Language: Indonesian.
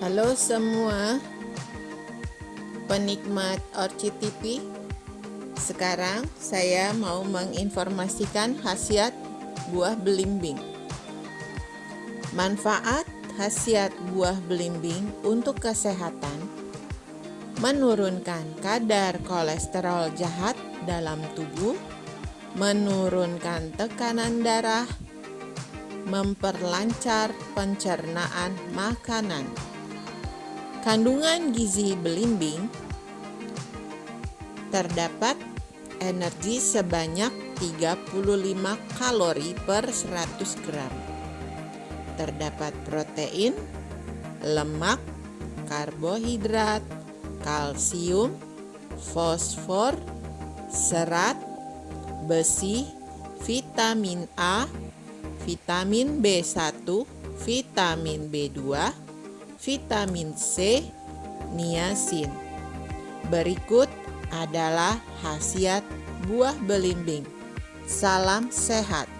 Halo semua penikmat Orchid TV Sekarang saya mau menginformasikan khasiat buah belimbing. Manfaat khasiat buah belimbing untuk kesehatan Menurunkan kadar kolesterol jahat dalam tubuh Menurunkan tekanan darah Memperlancar pencernaan makanan Kandungan gizi belimbing terdapat energi sebanyak 35 kalori per 100 gram. Terdapat protein, lemak, karbohidrat, kalsium, fosfor, serat, besi, vitamin A, vitamin B1, vitamin B2, vitamin C, niacin. Berikut adalah khasiat buah belimbing. Salam sehat.